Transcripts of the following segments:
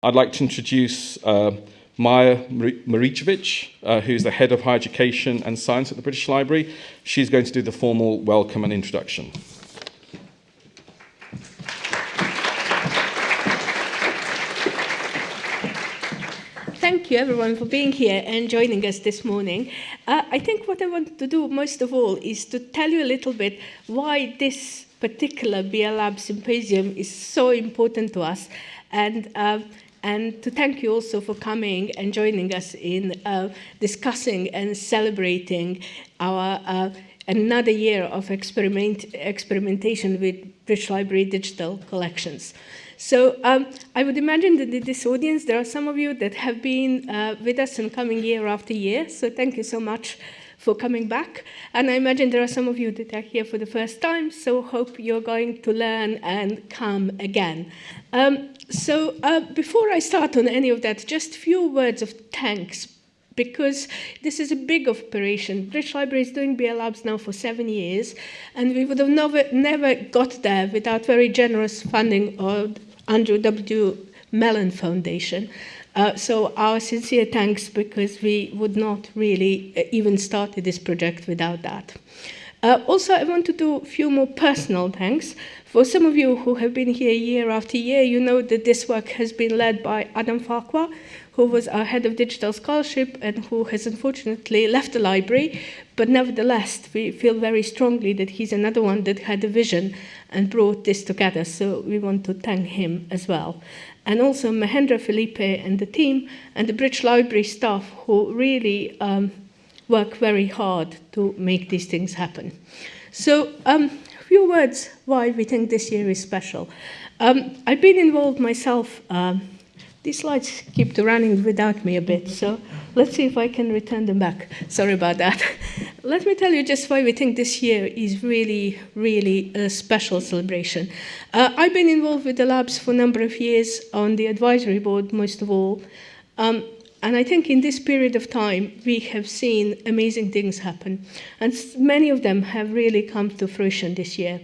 I'd like to introduce uh, Maja Maricevic, uh, who's the head of higher education and science at the British Library. She's going to do the formal welcome and introduction. Thank you everyone for being here and joining us this morning. Uh, I think what I want to do most of all is to tell you a little bit why this particular BL Lab Symposium is so important to us and uh, and to thank you also for coming and joining us in uh, discussing and celebrating our uh, another year of experiment, experimentation with British Library digital collections. So um, I would imagine that in this audience, there are some of you that have been uh, with us and coming year after year. So thank you so much for coming back. And I imagine there are some of you that are here for the first time, so hope you're going to learn and come again. Um, so uh, before I start on any of that, just a few words of thanks because this is a big operation. British Library is doing BL Labs now for seven years, and we would have never, never got there without very generous funding of Andrew W. Mellon Foundation. Uh, so our sincere thanks because we would not really uh, even started this project without that. Uh, also, I want to do a few more personal thanks. For some of you who have been here year after year, you know that this work has been led by Adam Farquhar, who was our head of digital scholarship and who has unfortunately left the library. But nevertheless, we feel very strongly that he's another one that had a vision and brought this together. So we want to thank him as well. And also Mahendra Felipe and the team and the British Library staff who really um, work very hard to make these things happen. So um, few words why we think this year is special. Um, I've been involved myself um, these slides keep running without me a bit, so let's see if I can return them back. Sorry about that. Let me tell you just why we think this year is really, really a special celebration. Uh, I've been involved with the labs for a number of years on the advisory board, most of all. Um, and I think in this period of time, we have seen amazing things happen. And many of them have really come to fruition this year.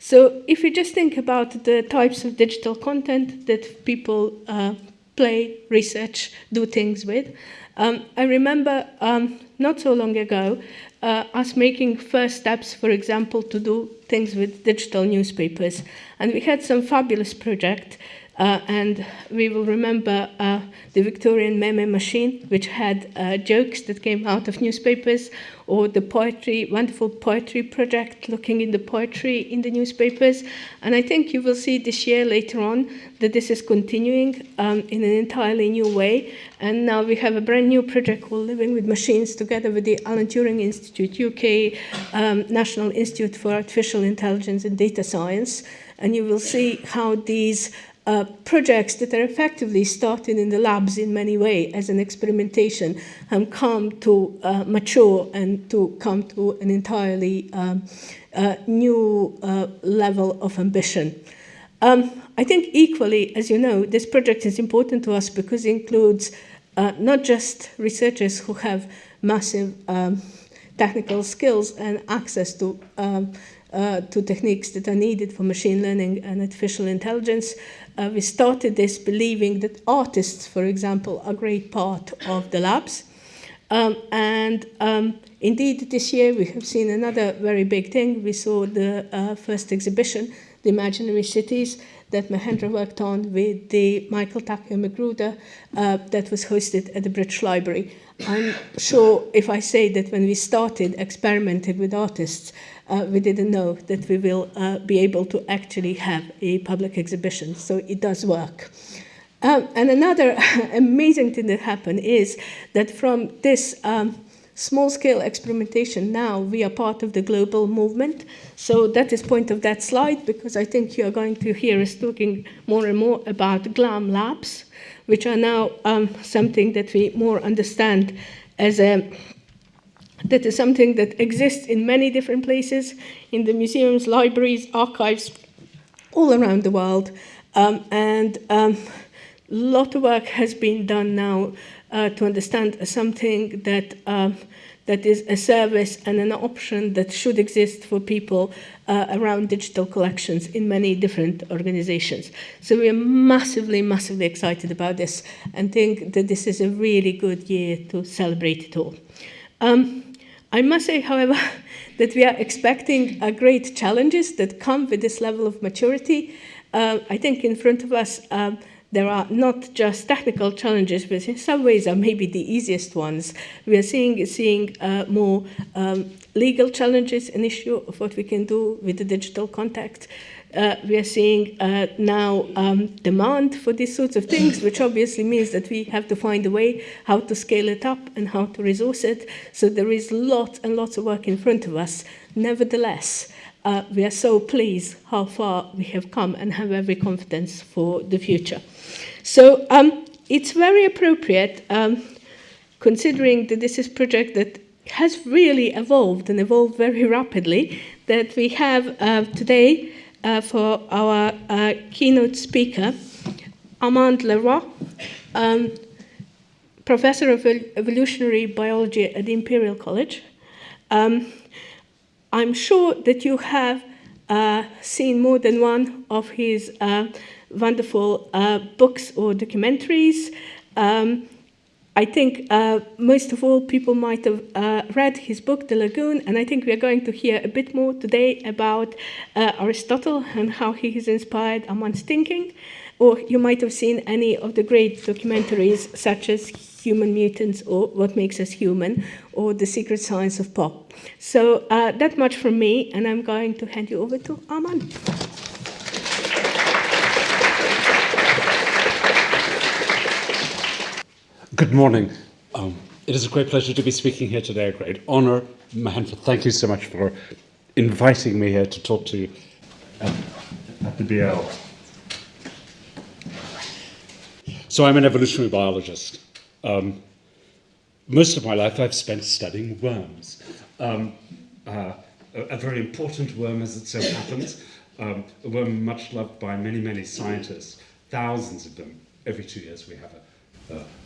So if you just think about the types of digital content that people uh, play, research, do things with. Um, I remember um, not so long ago uh, us making first steps, for example, to do things with digital newspapers. And we had some fabulous project uh, and we will remember uh, the Victorian meme machine, which had uh, jokes that came out of newspapers, or the poetry, wonderful poetry project, looking in the poetry in the newspapers. And I think you will see this year later on that this is continuing um, in an entirely new way. And now we have a brand new project called Living with Machines together with the Alan Turing Institute, UK um, National Institute for Artificial Intelligence and Data Science. And you will see how these uh, projects that are effectively started in the labs in many ways as an experimentation have come to uh, mature and to come to an entirely um, uh, new uh, level of ambition. Um, I think equally, as you know, this project is important to us because it includes uh, not just researchers who have massive um, technical skills and access to um, to techniques that are needed for machine learning and artificial intelligence, uh, we started this believing that artists, for example, are a great part of the labs. Um, and um, indeed, this year we have seen another very big thing. We saw the uh, first exhibition, The Imaginary Cities, that Mahendra worked on with the Michael Takeo Magruder uh, that was hosted at the British Library. I'm sure if I say that when we started experimenting with artists, we didn't know that we will uh, be able to actually have a public exhibition. So it does work. Um, and another amazing thing that happened is that from this um, small-scale experimentation now, we are part of the global movement. So that is point of that slide, because I think you are going to hear us talking more and more about GLAM labs, which are now um, something that we more understand as a that is something that exists in many different places, in the museums, libraries, archives, all around the world. Um, and a um, lot of work has been done now uh, to understand something that um, that is a service and an option that should exist for people uh, around digital collections in many different organizations. So we are massively, massively excited about this and think that this is a really good year to celebrate it all. Um, I must say, however, that we are expecting uh, great challenges that come with this level of maturity. Uh, I think in front of us, um, there are not just technical challenges, but in some ways are maybe the easiest ones. We are seeing, seeing uh, more um, legal challenges, an issue of what we can do with the digital contact. Uh, we are seeing uh, now um, demand for these sorts of things, which obviously means that we have to find a way how to scale it up and how to resource it. So there is lots and lots of work in front of us. Nevertheless, uh, we are so pleased how far we have come and have every confidence for the future. So um, it's very appropriate, um, considering that this is a project that has really evolved and evolved very rapidly, that we have uh, today uh, for our uh, keynote speaker, Armand Leroi, um, professor of evolutionary biology at the Imperial College. Um, I'm sure that you have uh, seen more than one of his uh, wonderful uh, books or documentaries. Um, I think uh, most of all people might have uh, read his book, The Lagoon, and I think we are going to hear a bit more today about uh, Aristotle and how he has inspired Armand's thinking. Or you might have seen any of the great documentaries such as Human Mutants or What Makes Us Human or The Secret Science of Pop. So uh, that much from me, and I'm going to hand you over to Armand. Good morning. Um, it is a great pleasure to be speaking here today, a great honor. Mahendra, thank you so much for inviting me here to talk to you at, at the BL. So I'm an evolutionary biologist. Um, most of my life I've spent studying worms. Um, uh, a, a, very important worm as it so happens, um, a worm much loved by many, many scientists, thousands of them. Every two years we have a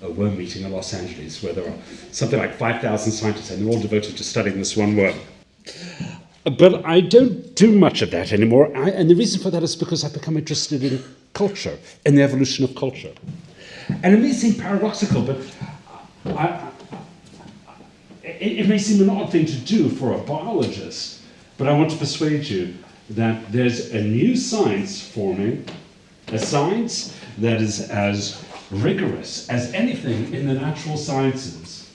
a worm meeting in Los Angeles where there are something like 5,000 scientists and they're all devoted to studying this one worm. But I don't do much of that anymore, I, and the reason for that is because I've become interested in culture and the evolution of culture. And it may seem paradoxical, but I, it, it may seem an odd thing to do for a biologist, but I want to persuade you that there's a new science forming, a science that is as rigorous as anything in the natural sciences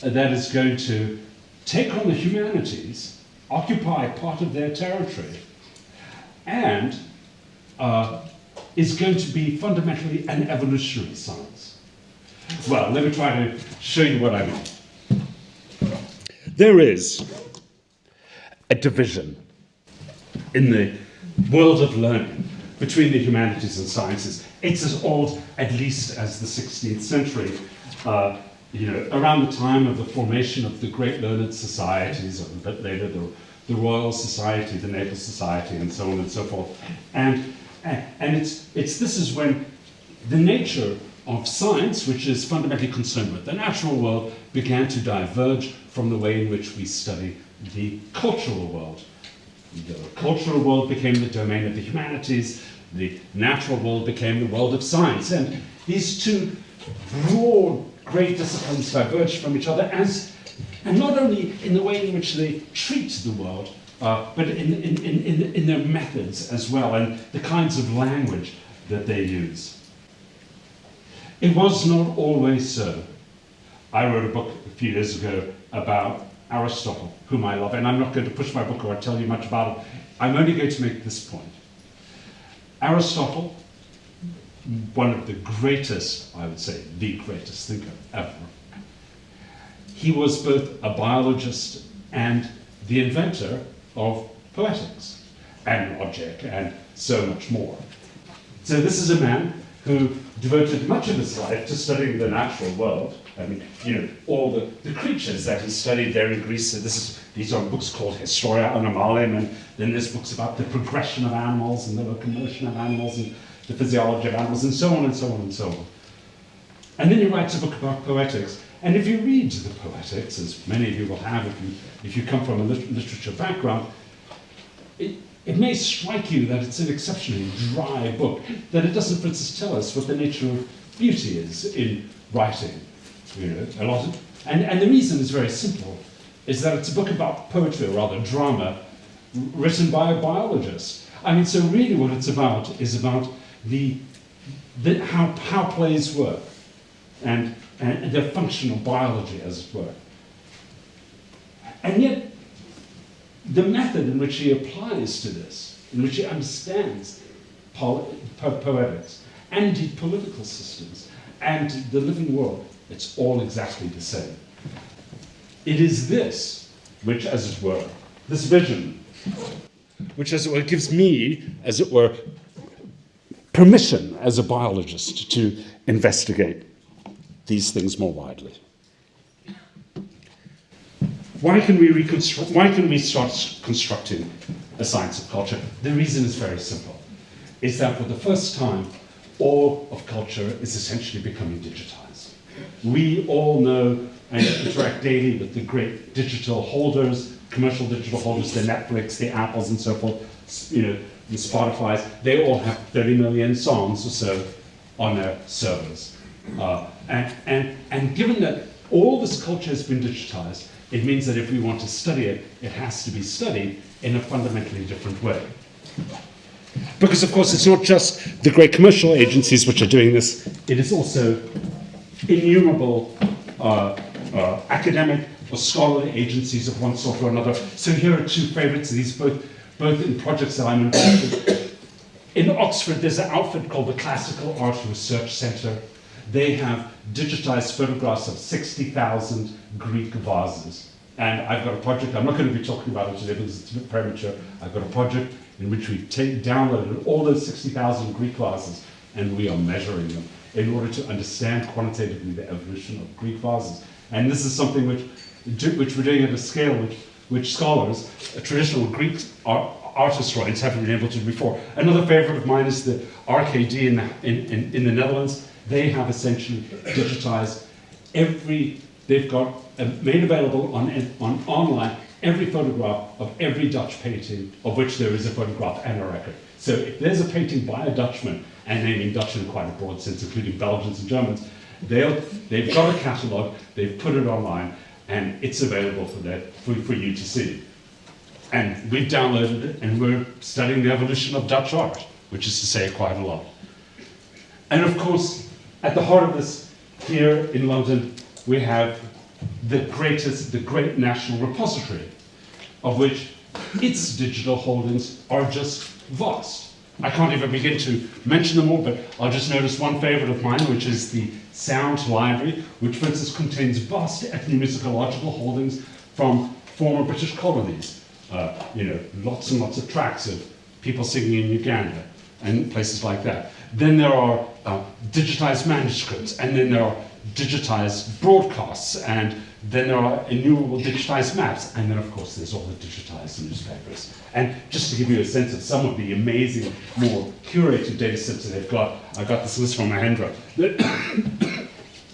that is going to take on the humanities, occupy part of their territory, and uh, is going to be fundamentally an evolutionary science. Well, let me try to show you what I mean. There is a division in the world of learning between the humanities and sciences. It's as old, at least, as the 16th century. Uh, you know, around the time of the formation of the great learned societies, a bit later, the, the Royal Society, the Naval Society, and so on and so forth. And, and it's, it's, this is when the nature of science, which is fundamentally concerned with the natural world, began to diverge from the way in which we study the cultural world. The cultural world became the domain of the humanities, the natural world became the world of science. And these two broad, great disciplines diverged from each other as, and not only in the way in which they treat the world, uh, but in, in, in, in their methods as well, and the kinds of language that they use. It was not always so. I wrote a book a few years ago about Aristotle, whom I love, and I'm not going to push my book or tell you much about it. I'm only going to make this point. Aristotle, one of the greatest, I would say, the greatest thinker ever, he was both a biologist and the inventor of poetics and logic and so much more. So this is a man who devoted much of his life to studying the natural world. I mean, you know, all the, the creatures that he studied there in Greece. So this is, these are books called Historia Animalium, and then there's books about the progression of animals and the locomotion of animals and the physiology of animals and so on and so on and so on. And then he writes a book about poetics. And if you read the poetics, as many of you will have if you, if you come from a lit literature background, it, it may strike you that it's an exceptionally dry book, that it doesn't, for instance, tell us what the nature of beauty is in writing. You know, a lot of, and, and the reason is very simple, is that it's a book about poetry, or rather drama, written by a biologist. I mean, so really what it's about is about the, the how, how plays work and, and their functional biology, as it were. And yet, the method in which he applies to this, in which he understands po po poetics and political systems and the living world, it's all exactly the same. It is this which, as it were, this vision, which, as it were, gives me, as it were, permission as a biologist to investigate these things more widely. Why can we reconstruct, why can we start constructing a science of culture? The reason is very simple. Is that for the first time, all of culture is essentially becoming digitized. We all know and interact daily with the great digital holders, commercial digital holders, the Netflix, the Apples and so forth, you know, the Spotify's, they all have 30 million songs or so on their servers. Uh, and, and, and given that all this culture has been digitized, it means that if we want to study it, it has to be studied in a fundamentally different way. Because, of course, it's not just the great commercial agencies which are doing this, it is also innumerable uh, uh, academic or scholarly agencies of one sort or another. So here are two favorites of these, both, both in projects that I'm involved in. In Oxford, there's an outfit called the Classical Art Research Centre, they have digitized photographs of 60,000 Greek vases. And I've got a project, I'm not going to be talking about it today because it's a bit premature. I've got a project in which we've downloaded all those 60,000 Greek vases and we are measuring them in order to understand quantitatively the evolution of Greek vases. And this is something which, which we're doing at a scale which, which scholars, traditional Greek art, art historians haven't been able to do before. Another favorite of mine is the RKD in the, in, in, in the Netherlands they have essentially digitized every, they've got uh, made available on, on online every photograph of every Dutch painting of which there is a photograph and a record. So if there's a painting by a Dutchman, and naming Dutch in quite a broad sense, including Belgians and Germans, they'll, they've got a catalogue, they've put it online, and it's available for, that, for, for you to see. And we've downloaded it, and we're studying the evolution of Dutch art, which is to say quite a lot. And of course, at the heart of this, here in London, we have the greatest, the great national repository, of which its digital holdings are just vast. I can't even begin to mention them all, but I'll just notice one favorite of mine, which is the Sound Library, which for instance contains vast ethnomusicological holdings from former British colonies. Uh, you know, lots and lots of tracks of people singing in Uganda and places like that. Then there are uh, digitized manuscripts, and then there are digitized broadcasts, and then there are innumerable digitized maps, and then of course there's all the digitized newspapers. And just to give you a sense of some of the amazing, more curated data sets that they've got, I got this list from Mahendra.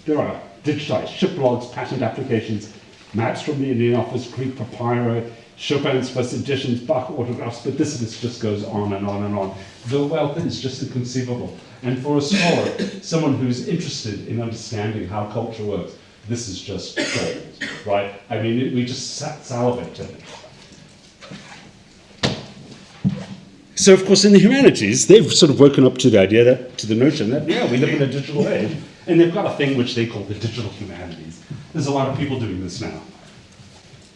there are digitized ship logs, patent applications, maps from the Indian Office, Greek papyri, Chopin's first editions, Bach autographs, but this list just goes on and on and on. The wealth is just inconceivable. And for a scholar, someone who's interested in understanding how culture works, this is just gold, right? I mean, we just salivate to it. So, of course, in the humanities, they've sort of woken up to the idea that, to the notion that, yeah, we live in a digital age, and they've got a thing which they call the digital humanities. There's a lot of people doing this now.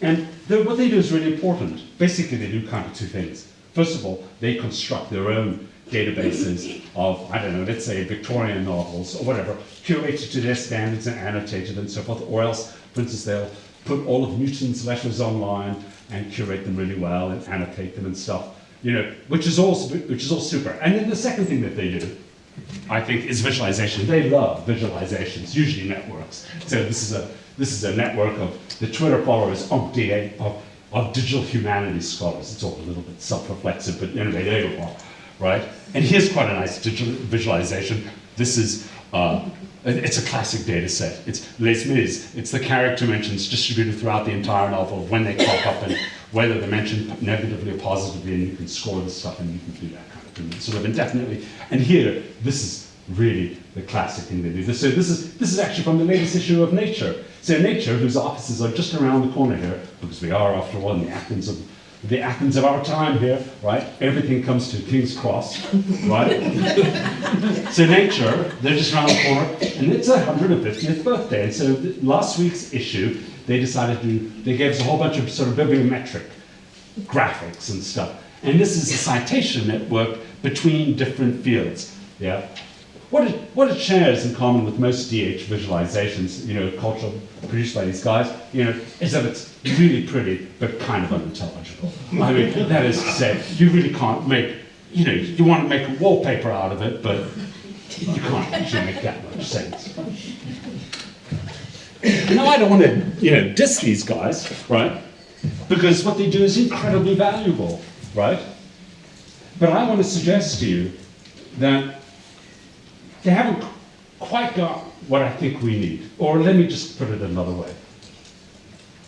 And what they do is really important. Basically, they do kind of two things. First of all, they construct their own databases of, I don't know, let's say Victorian novels or whatever, curated to their standards and annotated and so forth, or else, for instance, they'll put all of Newton's letters online and curate them really well and annotate them and stuff, you know, which is all, which is all super. And then the second thing that they do, I think, is visualization. They love visualizations, usually networks. So this is a this is a network of the Twitter followers of, DA, of, of digital humanities scholars. It's all a little bit self-reflexive, but anyway, there you are, right? And here's quite a nice visualization. This is Uh, it's a classic data set. It's Les Mis. It's the character mentions distributed throughout the entire novel, when they crop up and whether they're mentioned negatively or positively, and you can score the stuff and you can do that kind of thing, sort of indefinitely. And here, this is really the classic thing they do. So this is, this is actually from the latest issue of Nature. So Nature, whose offices are just around the corner here, because we are, after all, in the Athens of the Athens of our time here, right? Everything comes to King's Cross, right? so nature, they're just around the corner, and it's a 150th birthday. And so last week's issue, they decided to, they gave us a whole bunch of sort of bibliometric graphics and stuff. And this is a citation network between different fields, yeah? What it, what it shares in common with most DH visualizations, you know, cultural produced by these guys, you know, is that it's really pretty, but kind of unintelligible. I mean, that is to say, you really can't make, you know, you want to make a wallpaper out of it, but you can't actually make that much sense. Now, I don't want to, you know, diss these guys, right? Because what they do is incredibly valuable, right? But I want to suggest to you that they haven't quite got what I think we need. Or let me just put it another way.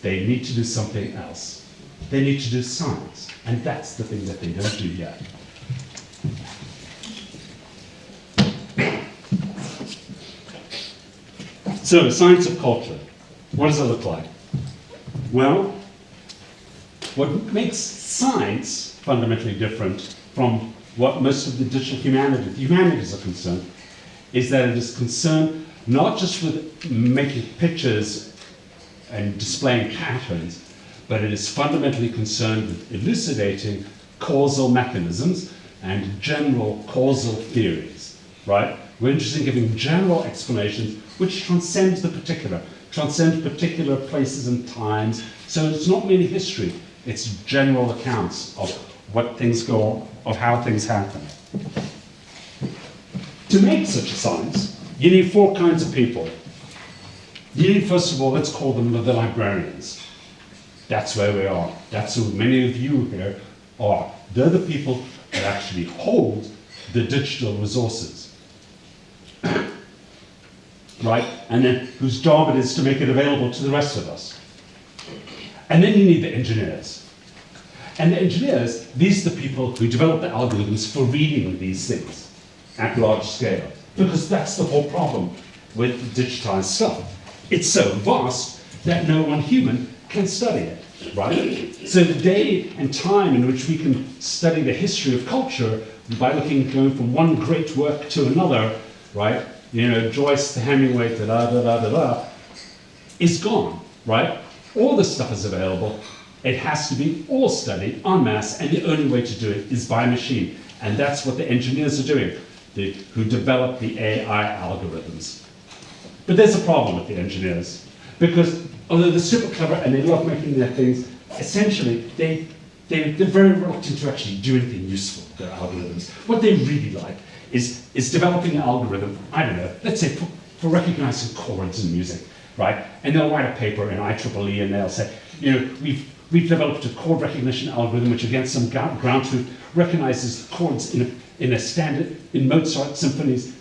They need to do something else. They need to do science. And that's the thing that they don't do yet. So, science of culture. What does it look like? Well, what makes science fundamentally different from what most of the digital humanities, humanities are concerned is that it is concerned not just with making pictures and displaying patterns, but it is fundamentally concerned with elucidating causal mechanisms and general causal theories, right? We're interested in giving general explanations which transcend the particular, transcend particular places and times. So it's not merely history, it's general accounts of what things go on, of how things happen. To make such a science, you need four kinds of people. You need, first of all, let's call them the librarians. That's where we are. That's who many of you here are. They're the people that actually hold the digital resources. right? And then whose job it is to make it available to the rest of us. And then you need the engineers. And the engineers, these are the people who develop the algorithms for reading these things at large scale. Because that's the whole problem with digitized stuff. It's so vast that no one human can study it, right? So the day and time in which we can study the history of culture by looking, going from one great work to another, right? You know, Joyce to Hemingway to da da da da da, is gone, right? All this stuff is available. It has to be all studied en masse, and the only way to do it is by machine. And that's what the engineers are doing the, who develop the AI algorithms. But there's a problem with the engineers, because although they're super clever and they love making their things, essentially they, they, they're very reluctant to actually do anything useful with their algorithms. What they really like is, is developing an algorithm, I don't know, let's say for, for recognizing chords in music, right? And they'll write a paper in IEEE and they'll say, you know, we've, we've developed a chord recognition algorithm which against some ground truth recognizes chords in a in a standard, in Mozart symphonies,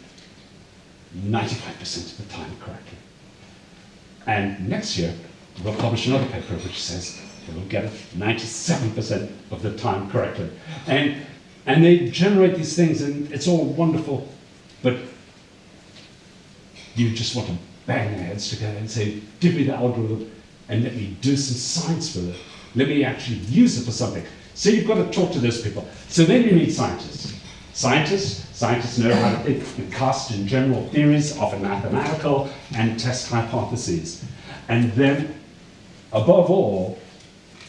95% of the time correctly. And next year, we'll publish another paper which says we'll get it 97% of the time correctly. And, and they generate these things and it's all wonderful, but you just want to bang their heads together and say, give me the algorithm and let me do some science with it. Let me actually use it for something. So you've got to talk to those people. So then you need scientists. Scientists, scientists know how to cast in general theories, often mathematical, and test hypotheses. And then, above all,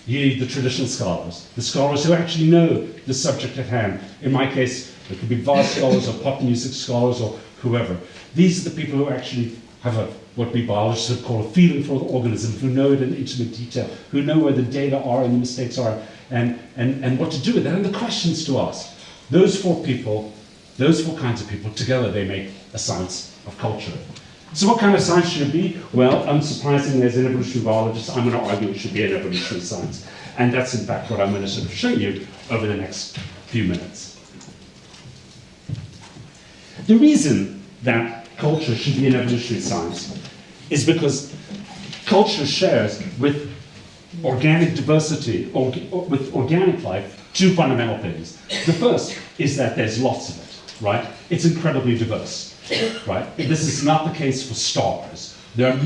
you need the traditional scholars, the scholars who actually know the subject at hand. In my case, it could be vase scholars or pop music scholars or whoever. These are the people who actually have a, what we biologists would call a feeling for the organism, who know it in intimate detail, who know where the data are and the mistakes are, and, and, and what to do with it, and the questions to ask. Those four people, those four kinds of people, together they make a science of culture. So what kind of science should it be? Well, unsurprisingly, as an evolutionary biologist, I'm going to argue it should be an evolutionary science. And that's in fact what I'm going to sort of show you over the next few minutes. The reason that culture should be an evolutionary science is because culture shares with organic diversity, or, or with organic life, two fundamental things. The first is that there's lots of it, right? It's incredibly diverse, right? This is not the case for stars. There are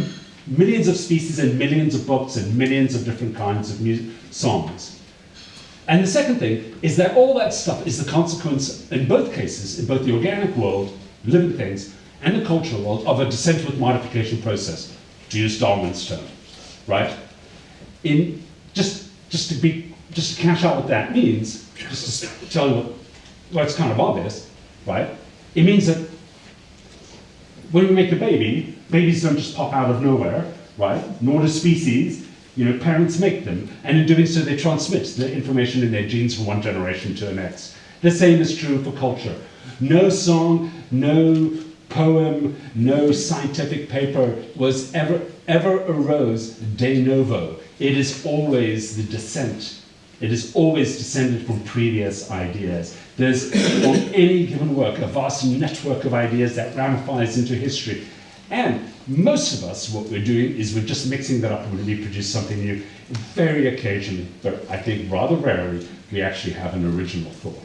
millions of species and millions of books and millions of different kinds of music, songs. And the second thing is that all that stuff is the consequence, in both cases, in both the organic world, living things, and the cultural world, of a descent with modification process, to use Darwin's term, right? In just just to be just to cash out what that means, just to tell you what, well, it's kind of obvious, right? It means that when we make a baby, babies don't just pop out of nowhere, right? Nor do species. You know, parents make them, and in doing so, they transmit the information in their genes from one generation to the next. The same is true for culture. No song, no poem, no scientific paper was ever ever arose de novo. It is always the descent. It is always descended from previous ideas. There's on any given work a vast network of ideas that ramifies into history. And most of us, what we're doing is we're just mixing that up and we produce something new. Very occasionally, but I think rather rarely, we actually have an original thought.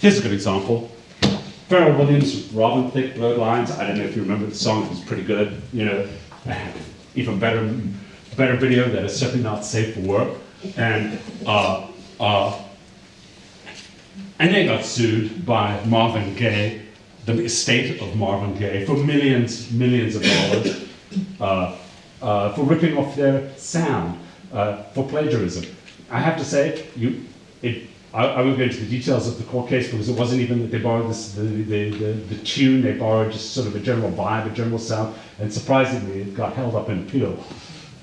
Here's a good example. Pharrell Williams, Robin Thicke, Blurred Lines. I don't know if you remember the song, it was pretty good. You know, even better, better video that is certainly not safe for work. And, uh, uh, and they got sued by Marvin Gaye, the estate of Marvin Gaye, for millions, millions of dollars uh, uh, for ripping off their sound, uh, for plagiarism. I have to say, you, it, I, I won't go into the details of the court case because it wasn't even that they borrowed this, the, the, the, the tune, they borrowed just sort of a general vibe, a general sound, and surprisingly it got held up in appeal.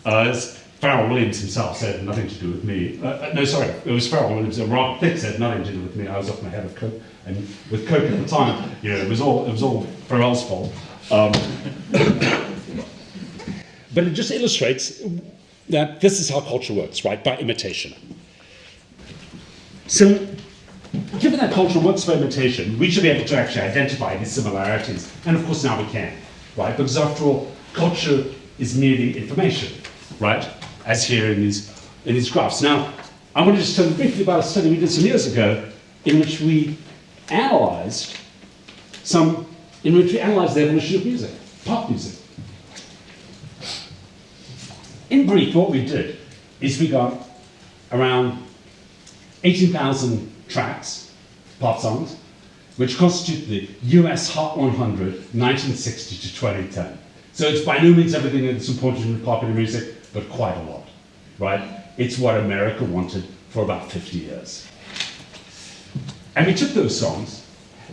Uh, as Pharrell Williams himself said, nothing to do with me. Uh, uh, no, sorry, it was Pharrell Williams. And Rob Thicke said nothing to do with me. I was off my head of coke, and with coke at the time, you know, it was all it was all Pharrell's fault. Um, but it just illustrates that this is how culture works, right? By imitation. So, given that culture works by imitation, we should be able to actually identify these similarities. And of course, now we can, right? Because after all, culture is merely information, right? As here in these, in these graphs. Now, I want to just tell you briefly about a study we did some years ago in which we analyzed some, in which we analyzed the evolution of music, pop music. In brief, what we did is we got around 18,000 tracks, pop songs, which constitute the US Hot 100, 1960 to 2010. So it's by no means everything that's important in popular music, but quite a lot, right? It's what America wanted for about 50 years. And we took those songs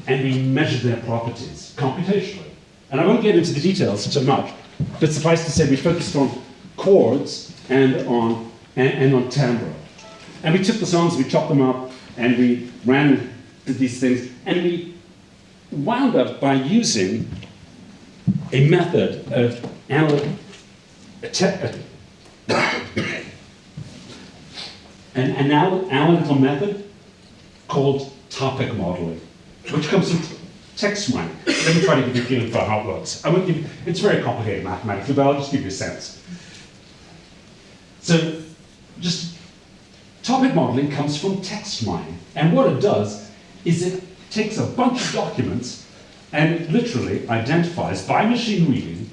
and we measured their properties computationally. And I won't get into the details so much, but suffice to say we focused on chords and on, and, and on timbre. And we took the songs, we chopped them up, and we ran these things, and we wound up by using a method of analytic, an anal analytical method called topic modeling, which comes from text mining. Let me try to give you a feeling for how it works. I won't give it's very complicated mathematically, but I'll just give you a sense. So, just Topic modeling comes from text mining. And what it does is it takes a bunch of documents and literally identifies by machine reading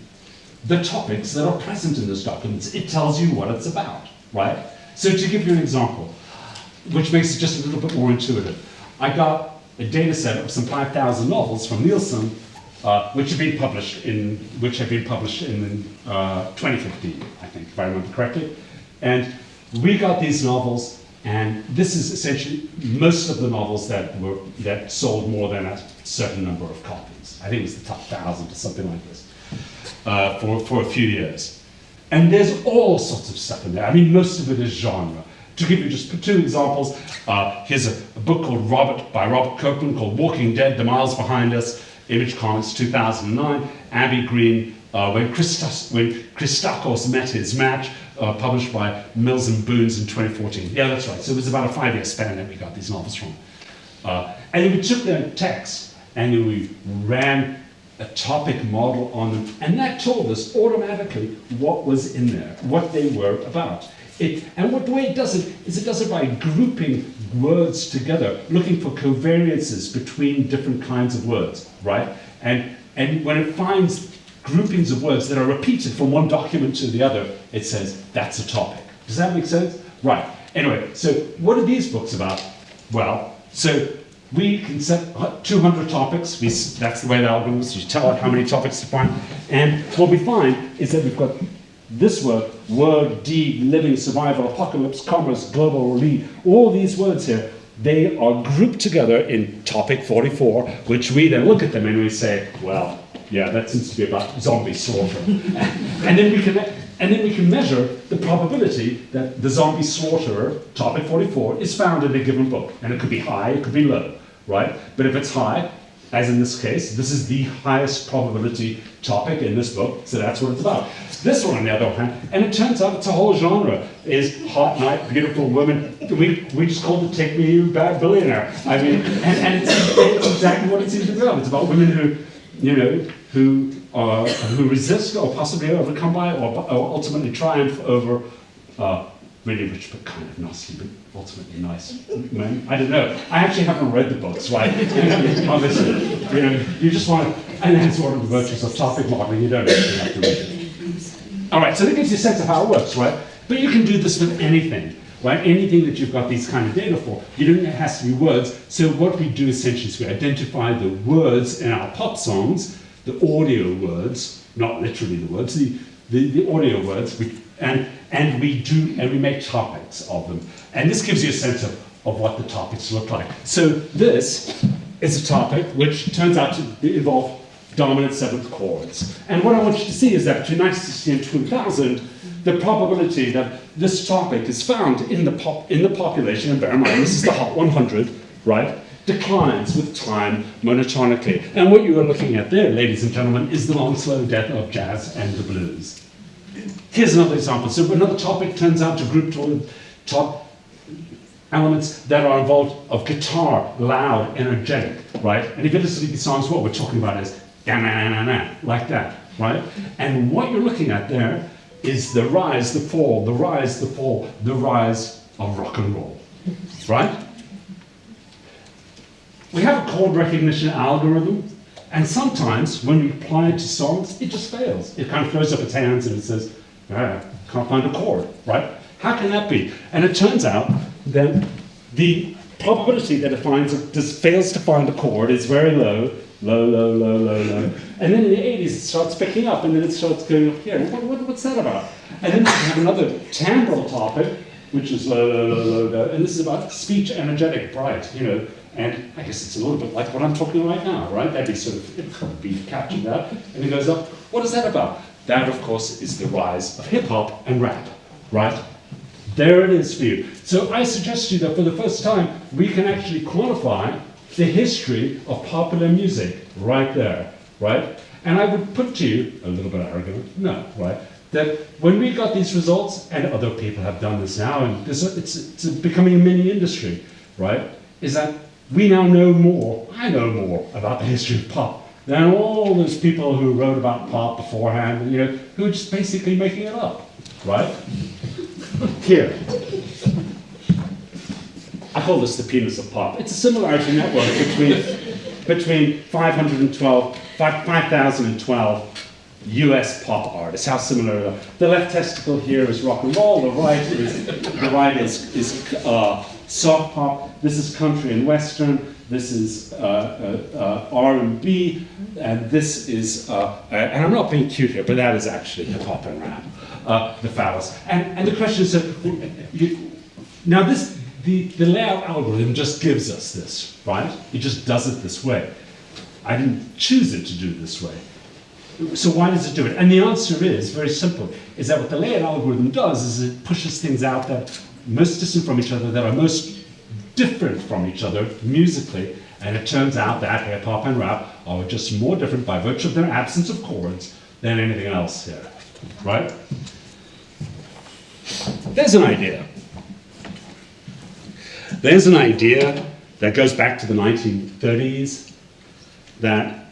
the topics that are present in those documents. It tells you what it's about, right? So to give you an example, which makes it just a little bit more intuitive, I got a data set of some 5,000 novels from Nielsen, uh, which have been published in, which have been published in uh, 2015, I think, if I remember correctly. And we got these novels and this is essentially most of the novels that were that sold more than a certain number of copies. I think it was the top thousand or something like this uh, for, for a few years. And there's all sorts of stuff in there. I mean, most of it is genre. To give you just two examples, uh, here's a, a, book called Robert by Robert Kirkman called Walking Dead: The Miles Behind Us. Image Comics, 2009. Abby Green, uh, when, Christos, when Christakos met his match, uh, published by Mills and Boons in 2014. Yeah, that's right. So it was about a five-year span that we got these novels from. Uh, and we took their text and we ran a topic model on them, and that told us automatically what was in there, what they were about. It, and what the way it does it is it does it by grouping words together, looking for covariances between different kinds of words, right? And, and when it finds groupings of words that are repeated from one document to the other, it says that's a topic. Does that make sense? Right. Anyway, so what are these books about? Well, so we can set 200 topics. We, that's the way the algorithm is. You tell it how many topics to find. And what we find is that we've got this word, word, deed, living, survival, apocalypse, commerce, global, lead. All these words here, they are grouped together in topic 44, which we then look at them and we say, well, yeah, that seems to be about zombie slaughter. and then we can and then we can measure the probability that the zombie slaughterer, topic 44, is found in a given book. And it could be high, it could be low, right? But if it's high, as in this case, this is the highest probability topic in this book, so that's what it's about. This one, on the other hand, and it turns out it's a whole genre, is hot night, beautiful women. We, we just called it Take Me You Bad Billionaire. I mean, and, and it's, it's exactly what it seems to be about. It's about women who, you know, who uh, who resist or possibly overcome by or, or ultimately triumph over uh, really rich but kind of nasty but ultimately nice men. I don't know. I actually haven't read the books, right? Obviously, you know, you just want to, and that's one of the virtues of topic modeling. You don't actually have to read it. All right, so that gives you a sense of how it works, right? But you can do this with anything right? Anything that you've got these kind of data for, you don't, it has to be words. So what we do essentially is we identify the words in our pop songs the audio words, not literally the words, the, the, the audio words, we, and, and we do, and we make topics of them. And this gives you a sense of, of what the topics look like. So this is a topic which turns out to involve dominant seventh chords. And what I want you to see is that between 1960 and 2000, the probability that this topic is found in the, pop, in the population, and bear in mind, this is the Hot 100, right? Declines with time monotonically. And what you are looking at there, ladies and gentlemen, is the long, slow death of jazz and the blues. Here's another example. So another topic turns out to group toward top elements that are involved of guitar, loud, energetic, right? And if you listen to these songs, what we're talking about is na na na na like that, right? And what you're looking at there is the rise, the fall, the rise, the fall, the rise of rock and roll, right? We have a chord recognition algorithm, and sometimes when we apply it to songs, it just fails. It kind of throws up its hands and it says, ah, can't find a chord, right? How can that be? And it turns out that the probability that it finds just fails to find a chord is very low, low, low, low, low, low. And then in the 80s, it starts picking up, and then it starts going up here. What, what, what's that about? And then we have another timbral topic, which is low, low, low, low, low. And this is about speech energetic, bright, you know, and I guess it's a little bit like what I'm talking right now, right? That'd be sort of, be captured that. And it goes up. What is that about? That, of course, is the rise of hip hop and rap, right? There it is for you. So I suggest to you that for the first time, we can actually quantify the history of popular music right there, right? And I would put to you, a little bit arrogant, no, right? That when we got these results, and other people have done this now, and this, it's, it's becoming a mini industry, right? Is that we now know more, I know more about the history of pop than all those people who wrote about pop beforehand, you know, who are just basically making it up, right? Here. I call this the penis of pop. It's a similarity network between, between 512, 5,012 US pop artists. How similar The left testicle here is rock and roll, the right is, the right is, is uh, soft pop, this is country and western, this is uh, uh, uh R&B, and this is, uh, uh, and I'm not being cute here, but that is actually hip hop and rap, the phallus. And, and the question is, you, now this, the, the layout algorithm just gives us this, right? It just does it this way. I didn't choose it to do this way. So why does it do it? And the answer is very simple, is that what the layout algorithm does is it pushes things out that are most distant from each other, that are most different from each other musically, and it turns out that hip hop and rap are just more different by virtue of their absence of chords than anything else here, right? There's an idea. There's an idea that goes back to the 1930s that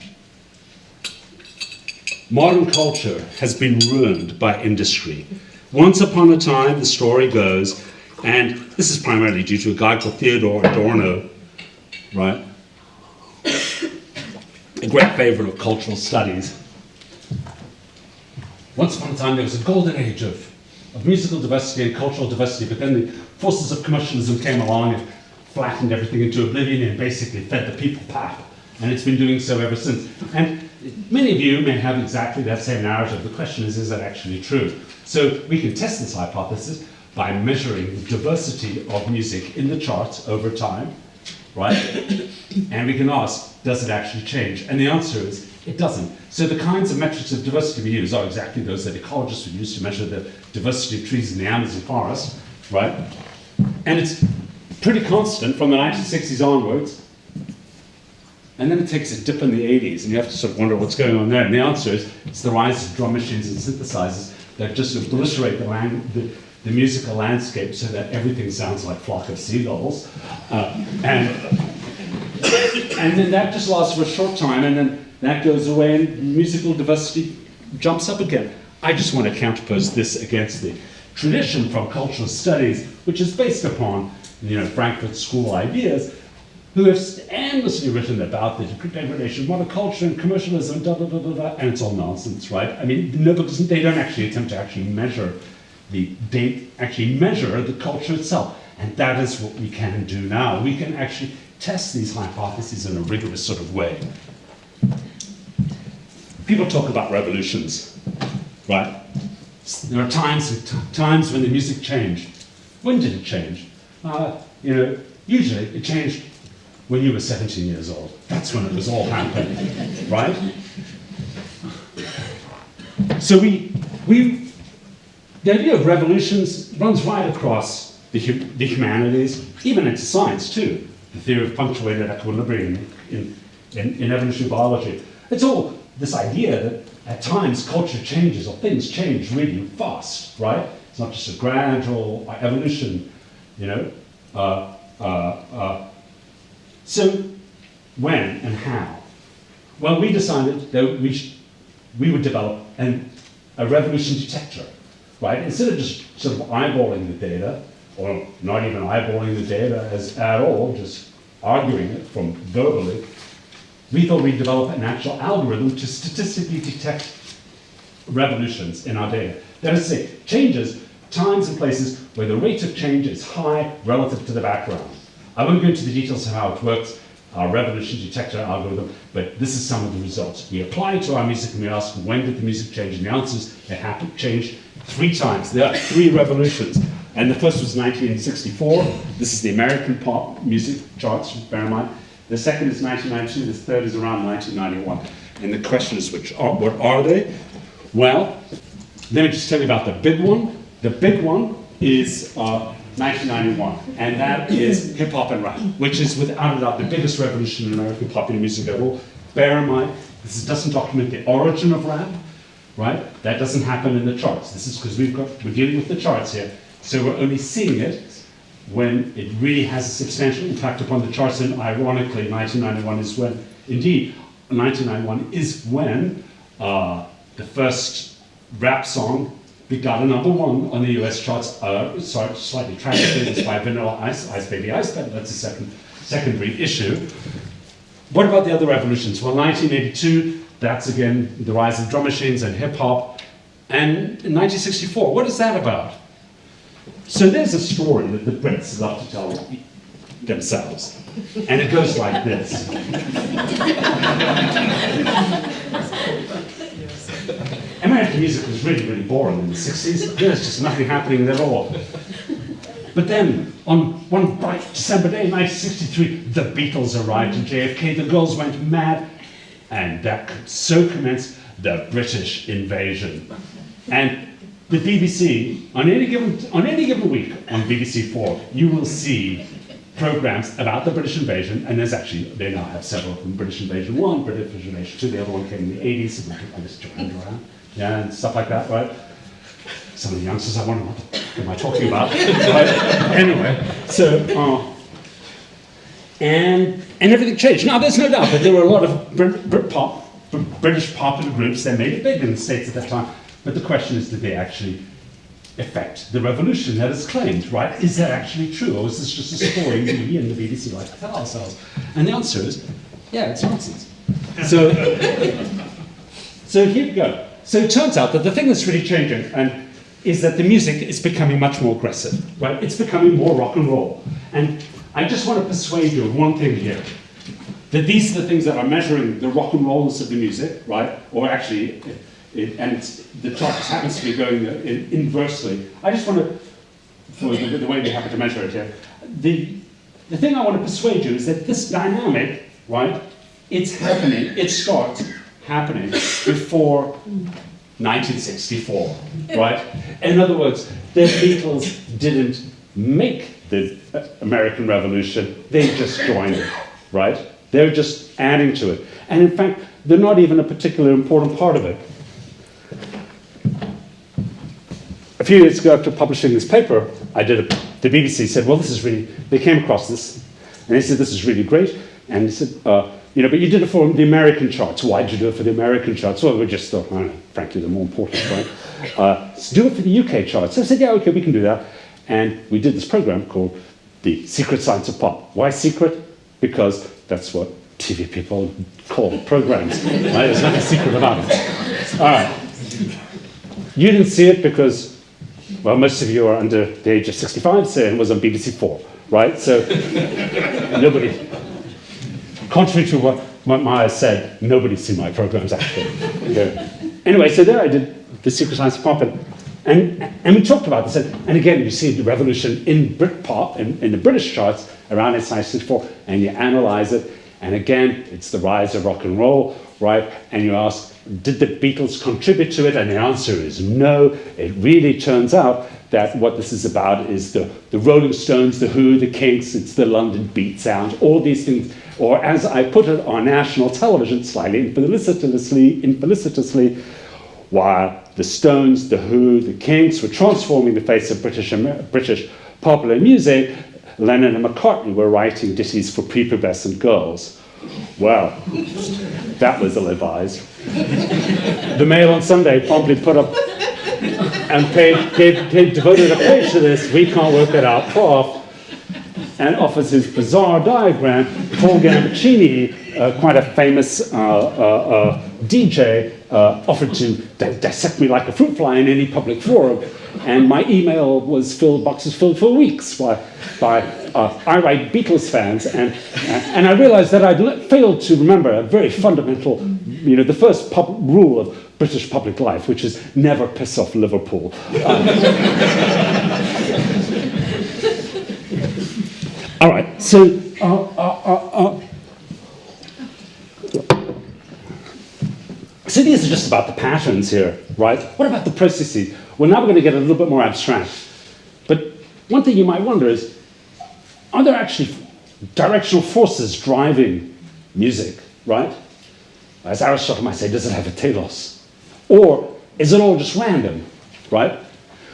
modern culture has been ruined by industry. Once upon a time, the story goes, and this is primarily due to a guy called Theodore Adorno, right? A great favorite of cultural studies. Once upon a time, there was a golden age of, of musical diversity and cultural diversity, but then the forces of commercialism came along and flattened everything into oblivion and basically fed the people pap. And it's been doing so ever since. And many of you may have exactly that same narrative. The question is, is that actually true? So we can test this hypothesis by measuring the diversity of music in the charts over time, right? and we can ask, does it actually change? And the answer is, it doesn't. So the kinds of metrics of diversity we use are exactly those that ecologists would use to measure the diversity of trees in the Amazon forest, right? And it's pretty constant from the 1960s onwards. And then it takes a dip in the 80s, and you have to sort of wonder what's going on there. And the answer is it's the rise of drum machines and synthesizers that just obliterate the, the, the musical landscape so that everything sounds like flock of seagulls. Uh, and, and then that just lasts for a short time, and then that goes away, and musical diversity jumps up again. I just want to counterpose this against the tradition from cultural studies, which is based upon you know, Frankfurt School ideas, who have endlessly written about the degradation of monoculture and commercialism, da, da, da, da, da, and it's all nonsense, right? I mean, no, because they don't actually attempt to actually measure the, they actually measure the culture itself. And that is what we can do now. We can actually test these hypotheses in a rigorous sort of way. People talk about revolutions, right? There are times, times when the music changed. When did it change? Uh, you know, usually it changed when you were 17 years old. That's when it was all happening, right? So we, we, the idea of revolutions runs right across the, the humanities, even into science too. The theory of punctuated equilibrium in, in, in evolutionary biology. It's all this idea that at times culture changes or things change really fast, right? It's not just a gradual evolution, you know. Uh, uh, uh, so when and how? Well, we decided that we, we would develop an, a revolution detector, right? Instead of just sort of eyeballing the data, or not even eyeballing the data as at all, just arguing it from verbally, we thought we'd develop an actual algorithm to statistically detect revolutions in our data. That is to say, changes, times and places where the rate of change is high relative to the background. I won't go into the details of how it works, our revolution detector algorithm, but this is some of the results. We apply it to our music and we ask when did the music change, and the answer is it happened, changed three times. There are three revolutions. And the first was 1964. This is the American pop music charts, bear in mind. The second is 1992, the third is around 1991. And the question is, which are, what are they? Well, let me just tell you about the big one. The big one is uh, 1991, and that is hip hop and rap, which is without a doubt the biggest revolution in American popular music ever. Bear in mind, this doesn't document the origin of rap, right? That doesn't happen in the charts. This is because we've got we're dealing with the charts here, so we're only seeing it when it really has a substantial impact upon the charts. And ironically, 1991 is when, indeed, 1991 is when uh, the first rap song got a number one on the US charts, uh, sorry, slightly tragically, by Vanilla Ice, Ice Baby Ice, but that's a second, secondary issue. What about the other revolutions? Well, 1982, that's again the rise of drum machines and hip hop. And in 1964, what is that about? So there's a story that the Brits love to tell themselves. And it goes like this. American music was really, really boring in the 60s. There's just nothing happening at all. But then, on one bright December day, 1963, the Beatles arrived in JFK, the girls went mad, and that so commenced the British invasion. And the BBC, on any given, on any given week on BBC4, you will see programs about the British invasion, and there's actually, they now have several of them, British Invasion 1, British Invasion 2, the other one came in the 80s, and I just joined around yeah, and stuff like that, right? Some of the youngsters, I wonder what am I talking about? anyway, so uh, and, and everything changed. Now, there's no doubt that there were a lot of Brit, Brit pop, British popular groups that made it big in the States at that time. But the question is, did they actually affect the revolution that is claimed, right? Is that actually true, or is this just a story we and the BBC like to tell ourselves? And the answer is, yeah, it's nonsense. So, so here we go. So it turns out that the thing that's really changing and is that the music is becoming much more aggressive, right? It's becoming more rock and roll. And I just want to persuade you of one thing here. That these are the things that are measuring the rock and rollness of the music, right? Or actually, it, and the chart just happens to be going inversely. I just want to, for the, the way we happen to measure it here, the, the thing I want to persuade you is that this dynamic, right, it's happening, it starts happening before 1964, right? In other words, the Beatles didn't make the American Revolution, they just joined it, right? They're just adding to it. And in fact, they're not even a particularly important part of it. A few years ago, after publishing this paper, I did a, the BBC said, well, this is really, they came across this, and they said, this is really great. And they said, uh, you know, but you did it for the American charts. Why did you do it for the American charts? Well, we just thought, frankly, they're more important, right? Uh, so do it for the UK charts. So I said, yeah, okay, we can do that. And we did this program called The Secret Science of Pop. Why secret? Because that's what TV people call programs. Right? There's nothing secret about it. All right. You didn't see it because, well, most of you are under the age of 65, so it was on BBC Four, right? So nobody, contrary to what, Maja said, nobody's seen my programs actually. Yeah. Anyway, so there I did the Secret Science Pop, and, and, and we talked about this. And, and again, you see the revolution in Britpop, in, in the British charts around 1964, and you analyze it. And again, it's the rise of rock and roll, right? And you ask, did the Beatles contribute to it? And the answer is no. It really turns out that what this is about is the, the Rolling Stones, the Who, the Kinks, it's the London beat sound, all these things or as I put it on national television, slightly infelicitously, infelicitously while the Stones, the Who, the Kinks were transforming the face of British, British popular music, Lennon and McCartney were writing ditties for prepubescent girls. Well, that was ill-advised. the Mail on Sunday promptly put up and paid, gave, gave, devoted a page to this. We can't work it out, prof and offers his bizarre diagram. Paul Gambaccini, uh, quite a famous uh, uh, uh DJ, uh, offered to dissect me like a fruit fly in any public forum. And my email was filled, boxes filled for weeks by, by irate Beatles fans. And, and I realized that I'd failed to remember a very fundamental, you know, the first rule of British public life, which is never piss off Liverpool. All right, so uh, uh, so these are just about the patterns here, right? What about the processes? Well, now we're going to get a little bit more abstract. But one thing you might wonder is, are there actually directional forces driving music, right? As Aristotle might say, does it have a telos? Or is it all just random, right?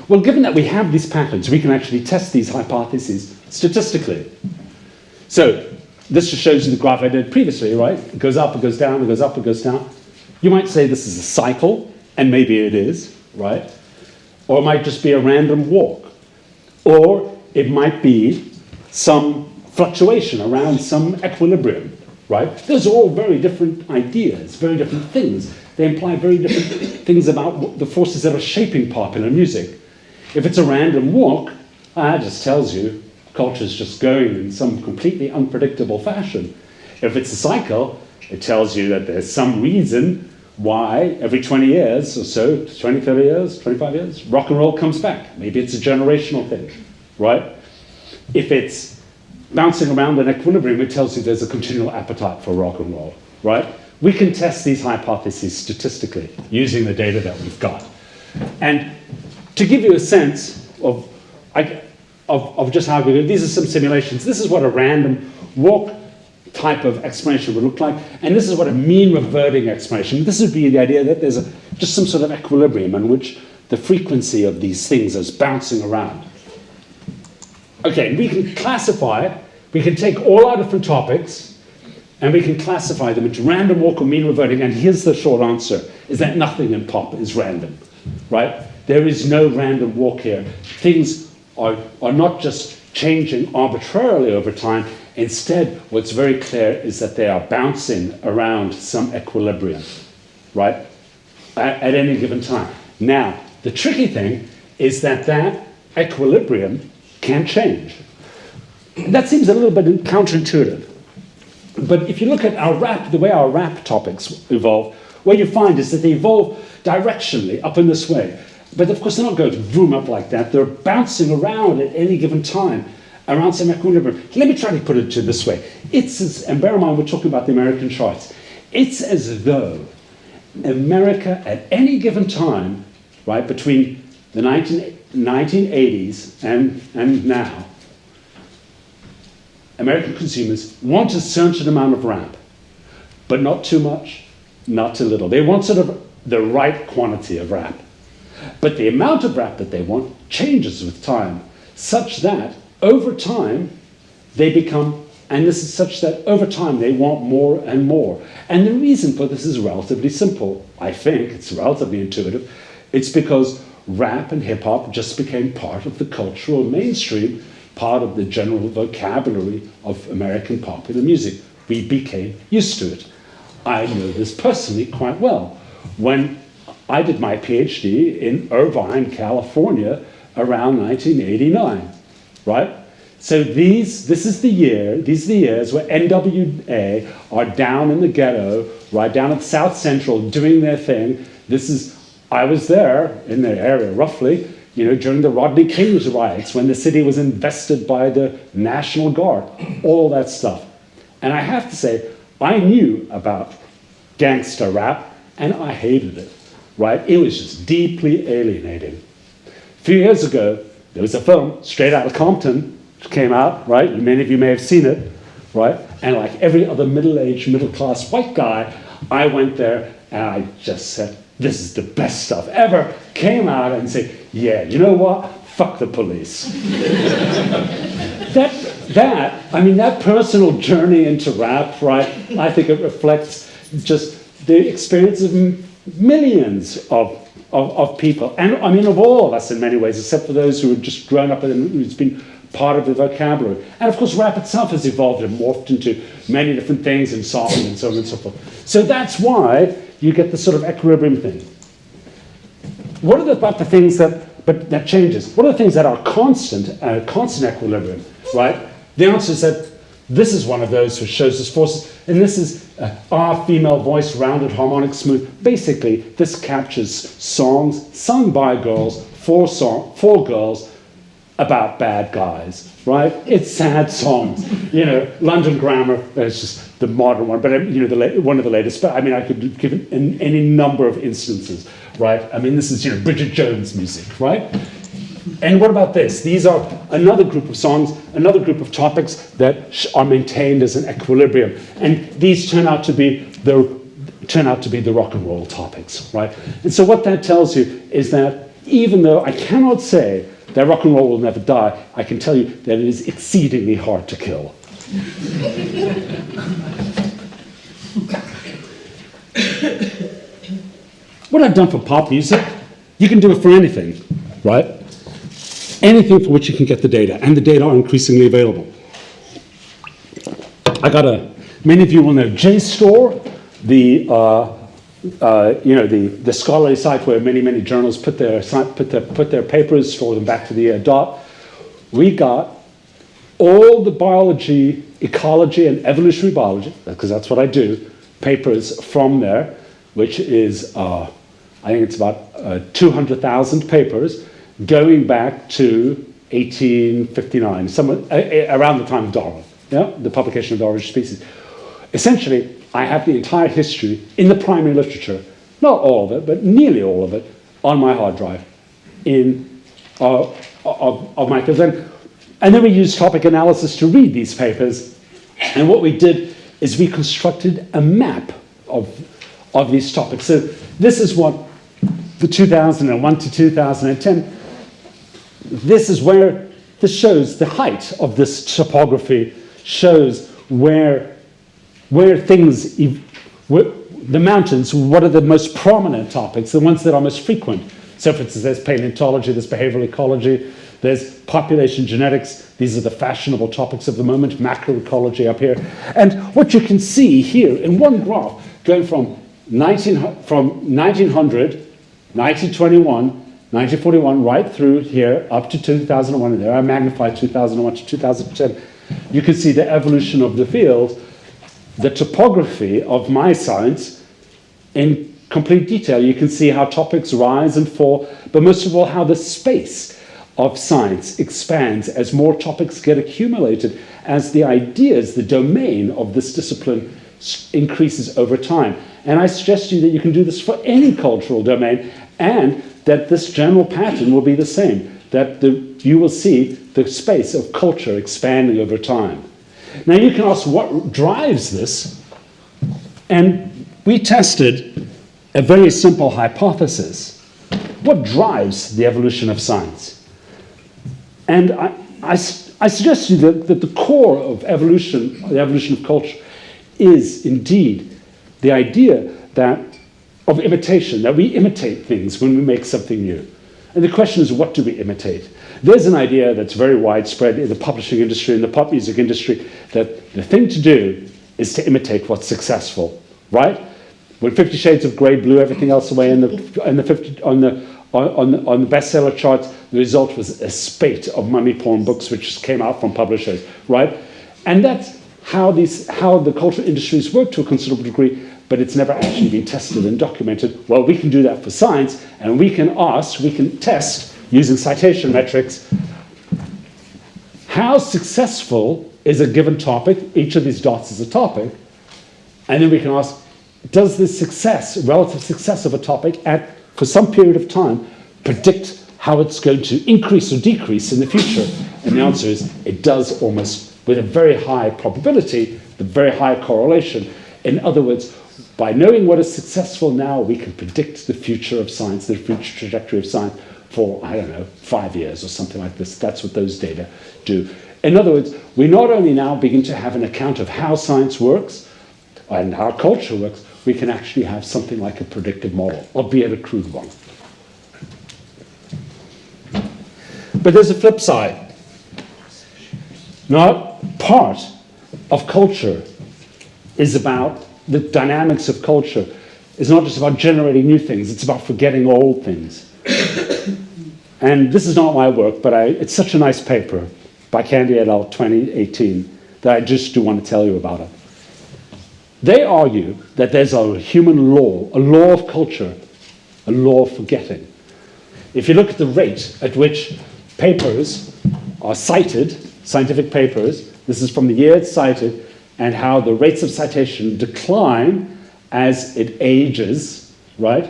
Well, given that we have these patterns, we can actually test these hypotheses statistically. So this just shows you the graph I did previously, right? It goes up, it goes down, it goes up, it goes down. You might say this is a cycle, and maybe it is, right? Or it might just be a random walk. Or it might be some fluctuation around some equilibrium, right? Those are all very different ideas, very different things. They imply very different things about the forces that are shaping popular music. If it's a random walk, that just tells you culture is just going in some completely unpredictable fashion. If it's a cycle, it tells you that there's some reason why every 20 years or so, 20, 30 years, 25 years, rock and roll comes back. Maybe it's a generational thing, right? If it's bouncing around in equilibrium, it tells you there's a continual appetite for rock and roll, right? We can test these hypotheses statistically using the data that we've got. And to give you a sense of, of, of just how we do these are some simulations. This is what a random walk type of explanation would look like, and this is what a mean reverting explanation. This would be the idea that there's a, just some sort of equilibrium in which the frequency of these things is bouncing around. Okay, we can classify We can take all our different topics and we can classify them into random walk or mean reverting. And here's the short answer, is that nothing in pop is random, right? There is no random walk here. Things are, are not just changing arbitrarily over time. Instead, what's very clear is that they are bouncing around some equilibrium, right? At, at any given time. Now, the tricky thing is that that equilibrium can change. That seems a little bit counterintuitive. But if you look at our rap, the way our rap topics evolve, what you find is that they evolve directionally up in this way. But of course, they're not going to boom up like that. They're bouncing around at any given time around some equilibrium. Let me try to put it to this way. It's as, and bear in mind, we're talking about the American charts. It's as though America at any given time, right, between the 19, 1980s and, and now, American consumers want a certain amount of rap, but not too much, not too little. They want sort of the right quantity of rap. But the amount of rap that they want changes with time, such that over time they become, and this is such that over time they want more and more. And the reason for this is relatively simple. I think it's relatively intuitive. It's because rap and hip hop just became part of the cultural mainstream, part of the general vocabulary of American popular music. We became used to it. I know this personally quite well. When I did my PhD in Irvine, California around 1989, right? So these, this is the year, these are the years where NWA are down in the ghetto, right down at South Central doing their thing. This is, I was there in the area roughly, you know, during the Rodney King's riots when the city was invested by the National Guard, all that stuff. And I have to say, I knew about gangster rap and I hated it right? It was just deeply alienating. A few years ago, there was a film, Straight Out of Compton, which came out, right? Many of you may have seen it, right? And like every other middle-aged, middle-class white guy, I went there and I just said, this is the best stuff ever. Came out and said, yeah, you know what? Fuck the police. that, that, I mean, that personal journey into rap, right? I think it reflects just the experience of millions of, of, of, people, and I mean of all of us in many ways, except for those who have just grown up and who's been part of the vocabulary. And of course, rap itself has evolved and morphed into many different things in song and so on and so forth. So that's why you get the sort of equilibrium thing. What are the, about the things that, but that changes? What are the things that are constant, uh, constant equilibrium, right? The answer is that this is one of those which shows us forces, and this is uh, our female voice, rounded, harmonic, smooth. Basically, this captures songs sung by girls, for, song, for girls, about bad guys, right? It's sad songs. You know, London Grammar is just the modern one, but you know, the one of the latest. But I mean, I could give it in any number of instances, right? I mean, this is you know Bridget Jones music, right? And what about this? These are another group of songs, another group of topics that are maintained as an equilibrium. And these turn out to be the turn out to be the rock and roll topics, right? And so what that tells you is that even though I cannot say that rock and roll will never die, I can tell you that it is exceedingly hard to kill. what I've done for pop music, you can do it for anything, right? Anything for which you can get the data, and the data are increasingly available. I got a, many of you will know JSTOR, the, uh, uh, you know, the, the scholarly site where many, many journals put their, put their, put their papers, store them back to the uh, dot. We got all the biology, ecology, and evolutionary biology, because that's what I do, papers from there, which is, uh, I think it's about uh, 200,000 papers going back to 1859, somewhere, around the time of Darwin, yeah? the publication of Darwin's Species. Essentially, I have the entire history in the primary literature, not all of it, but nearly all of it, on my hard drive in, uh, of, of my field. And, and then we used topic analysis to read these papers. And what we did is we constructed a map of, of these topics. So this is what the 2001 to 2010 this is where this shows the height of this topography shows where, where things, where, the mountains, what are the most prominent topics, the ones that are most frequent. So, for instance, there's paleontology, there's behavioral ecology, there's population genetics. These are the fashionable topics of the moment, macroecology up here. And what you can see here in one graph, going from, 19, from 1900, 1921, 1941, right through here up to 2001, and there I magnified 2001 to 2010, you can see the evolution of the field, the topography of my science in complete detail. You can see how topics rise and fall, but most of all, how the space of science expands as more topics get accumulated, as the ideas, the domain of this discipline increases over time. And I suggest to you that you can do this for any cultural domain, and that this general pattern will be the same, that the, you will see the space of culture expanding over time. Now you can ask what drives this, and we tested a very simple hypothesis. What drives the evolution of science? And I, I, I suggest to you that, that the core of evolution, the evolution of culture, is indeed the idea that of imitation, that we imitate things when we make something new. And the question is, what do we imitate? There's an idea that's very widespread in the publishing industry, in the pop music industry, that the thing to do is to imitate what's successful, right? When Fifty Shades of Grey blew everything else away in the, in the 50, on, the, on, the, on the bestseller charts, the result was a spate of mummy porn books which came out from publishers, right? And that's how, these, how the cultural industries work to a considerable degree, but it's never actually been tested and documented. Well, we can do that for science, and we can ask, we can test using citation metrics how successful is a given topic, each of these dots is a topic, and then we can ask, does the success, relative success of a topic at, for some period of time, predict how it's going to increase or decrease in the future? And the answer is, it does almost with a very high probability, the very high correlation. In other words, by knowing what is successful now, we can predict the future of science, the future trajectory of science for, I don't know, five years or something like this. That's what those data do. In other words, we not only now begin to have an account of how science works and how culture works, we can actually have something like a predictive model, albeit a crude one. But there's a flip side. Not part of culture is about the dynamics of culture. is not just about generating new things, it's about forgetting old things. and this is not my work, but I, it's such a nice paper by Candia et al. 2018 that I just do want to tell you about it. They argue that there's a human law, a law of culture, a law of forgetting. If you look at the rate at which papers are cited, scientific papers, this is from the year it's cited, and how the rates of citation decline as it ages, right?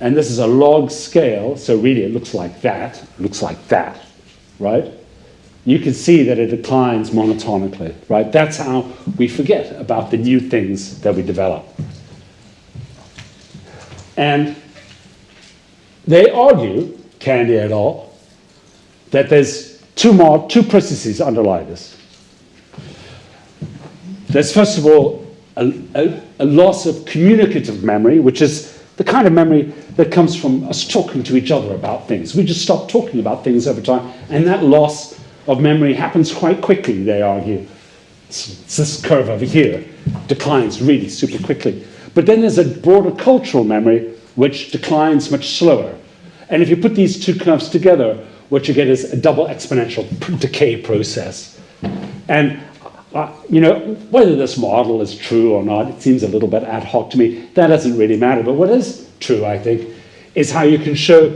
And this is a log scale, so really it looks like that, looks like that, right? you can see that it declines monotonically, right? That's how we forget about the new things that we develop. And they argue, Candia et al., that there's two more, two processes underlie this. There's first of all a, a, a loss of communicative memory, which is the kind of memory that comes from us talking to each other about things. We just stop talking about things over time, and that loss of memory happens quite quickly, they argue. It's, it's this curve over here, declines really super quickly. But then there's a broader cultural memory which declines much slower. And if you put these two curves together, what you get is a double exponential decay process. And uh, you know, whether this model is true or not, it seems a little bit ad hoc to me. That doesn't really matter. But what is true, I think, is how you can show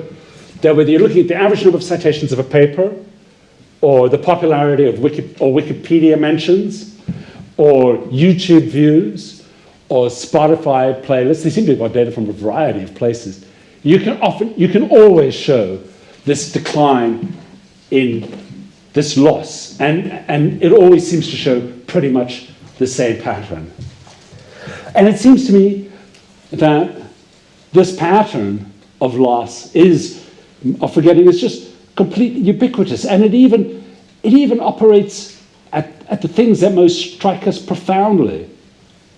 that whether you're looking at the average number of citations of a paper or the popularity of Wiki, or Wikipedia mentions, or YouTube views, or Spotify playlists. They seem to have got data from a variety of places. You can often, you can always show this decline in this loss, and, and it always seems to show pretty much the same pattern. And it seems to me that this pattern of loss is, of forgetting, is just completely ubiquitous, and it even, it even operates at, at the things that most strike us profoundly.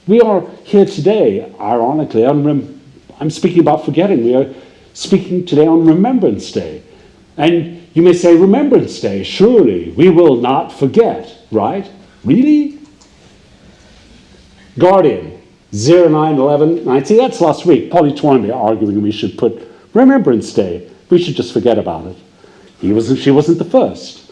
We are here today, ironically, on I'm speaking about forgetting. We are speaking today on Remembrance Day. And you may say, Remembrance Day, surely we will not forget, right? Really? Guardian, 0911 90. That's last week. Polly Toynbee arguing we should put Remembrance Day. We should just forget about it. He wasn't, she wasn't the first.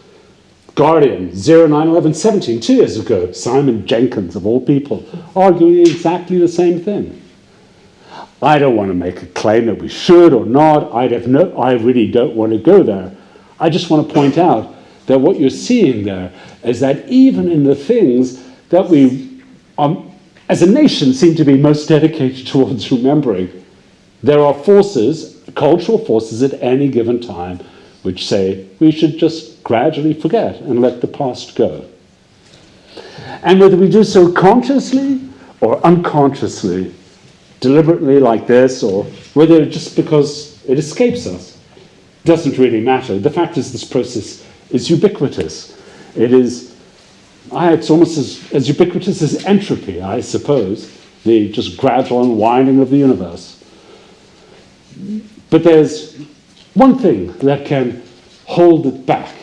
Guardian, 0911 17, two years ago. Simon Jenkins, of all people, arguing exactly the same thing. I don't want to make a claim that we should or not. I'd have no, I really don't want to go there. I just want to point out that what you're seeing there is that even in the things that we, um, as a nation, seem to be most dedicated towards remembering, there are forces, cultural forces at any given time, which say we should just gradually forget and let the past go. And whether we do so consciously or unconsciously, deliberately like this, or whether just because it escapes us, doesn't really matter. The fact is, this process is ubiquitous. It is, it's almost as, as ubiquitous as entropy, I suppose, the just gradual unwinding of the universe. But there's one thing that can hold it back,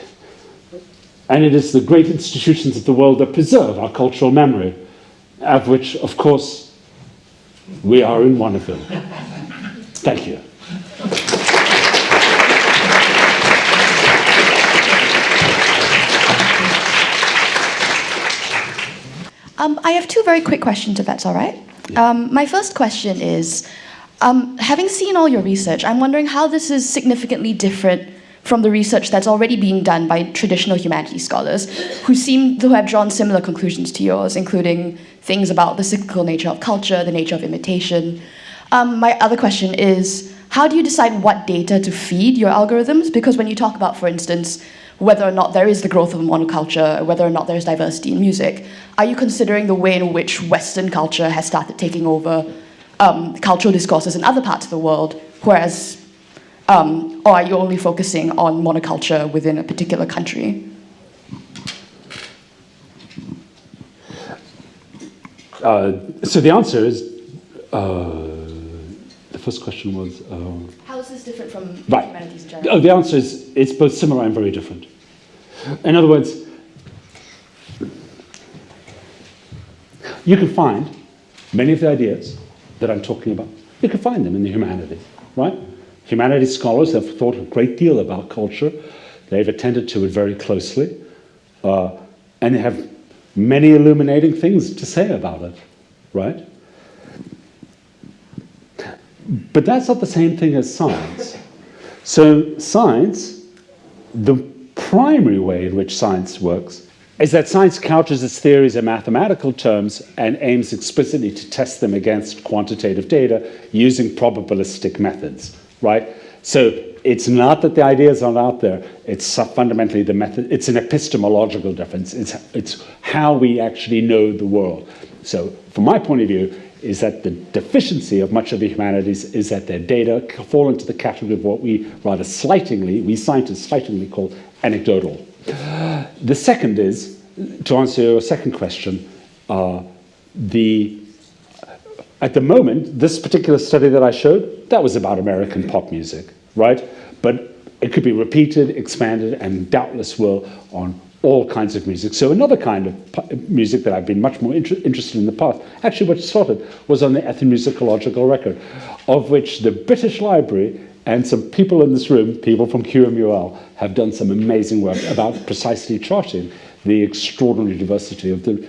and it is the great institutions of the world that preserve our cultural memory, of which, of course, we are in one of them. Thank you. Um, I have two very quick questions, if that's all right. Um, my first question is, um, having seen all your research, I'm wondering how this is significantly different from the research that's already being done by traditional humanities scholars who seem to have drawn similar conclusions to yours, including things about the cyclical nature of culture, the nature of imitation. Um, my other question is, how do you decide what data to feed your algorithms? Because when you talk about, for instance, whether or not there is the growth of a monoculture, whether or not there's diversity in music, are you considering the way in which Western culture has started taking over um, cultural discourses in other parts of the world, whereas, um, or are you only focusing on monoculture within a particular country? Uh, so the answer is, uh, the first question was, uh, is this different from Right. humanities in general? oh, the answer is, it's both similar and very different. In other words, you can find many of the ideas that I'm talking about, you can find them in the humanities, right? Humanities scholars have thought a great deal about culture. They've attended to it very closely. Uh, and they have many illuminating things to say about it, right? But that's not the same thing as science. So science, the primary way in which science works is that science couches its theories in mathematical terms and aims explicitly to test them against quantitative data using probabilistic methods, right? So it's not that the ideas aren't out there, it's fundamentally the method, it's an epistemological difference. It's, it's how we actually know the world. So from my point of view, is that the deficiency of much of the humanities is that their data fall into the category of what we rather slightingly, we scientists slightingly call anecdotal. The second is, to answer your second question, uh, the, at the moment, this particular study that I showed, that was about American pop music, right? But it could be repeated, expanded, and doubtless will on all kinds of music. So another kind of music that I've been much more inter interested in the past, actually what started was on the ethnomusicological record, of which the British Library and some people in this room, people from QMUL, have done some amazing work about precisely charting the extraordinary diversity of the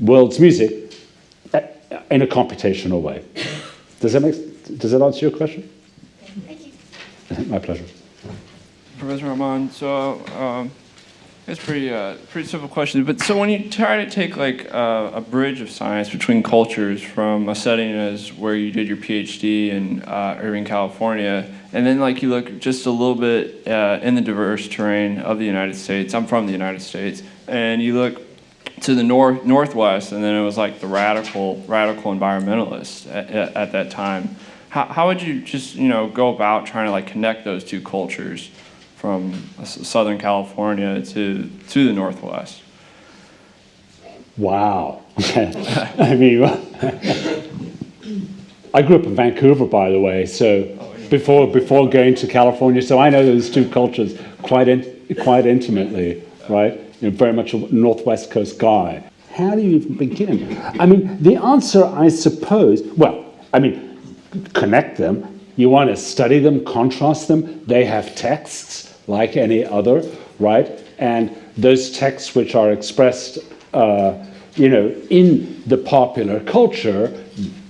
world's music eh, in a computational way. Does that, make, does that answer your question? Thank you. My pleasure. Professor Rahman, so um, it's pretty uh, pretty simple question. But so when you try to take like uh, a bridge of science between cultures from a setting as where you did your PhD in uh, Irvine, California, and then like you look just a little bit uh, in the diverse terrain of the United States. I'm from the United States, and you look to the north northwest, and then it was like the radical radical environmentalists at, at, at that time. How, how would you just you know go about trying to like connect those two cultures? From Southern California to, to the Northwest? Wow. I mean, I grew up in Vancouver, by the way, so before before going to California, so I know those two cultures quite in, quite intimately, right? You know, very much a northwest coast guy. How do you even begin? I mean, the answer, I suppose, well, I mean, connect them. You want to study them, contrast them. They have texts like any other, right? And those texts which are expressed, uh, you know, in the popular culture,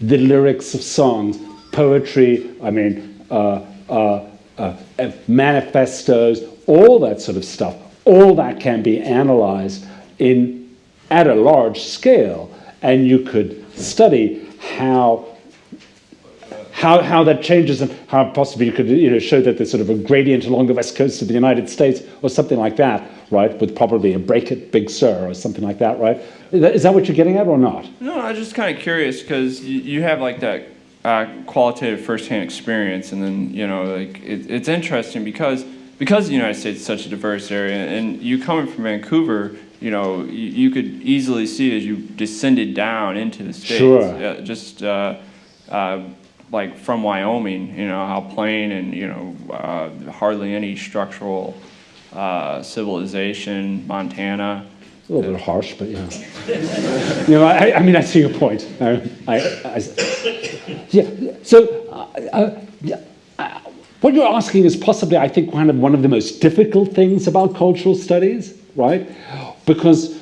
the lyrics of songs, poetry, I mean, uh, uh, uh, manifestos, all that sort of stuff, all that can be analyzed in, at a large scale, and you could study how how, how that changes and how possibly you could you know, show that there's sort of a gradient along the west coast of the United States or something like that, right? With probably a break at Big Sur or something like that, right? Is that, what you're getting at or not? No, I was just kind of curious because you, you have like that uh, qualitative firsthand experience, and then you know, like it, it's interesting because because the United States is such a diverse area, and you coming from Vancouver, you know, you, you could easily see as you descended down into the states, Sure. uh, just. Uh, uh, like from Wyoming, you know, how plain and, you know, uh, hardly any structural uh, civilization, Montana. A little bit harsh, but yeah. you know, I, I mean, I see your point. I, I, yeah. So, uh, uh, uh, what you're asking is possibly, I think, kind of one of the most difficult things about cultural studies, right? Because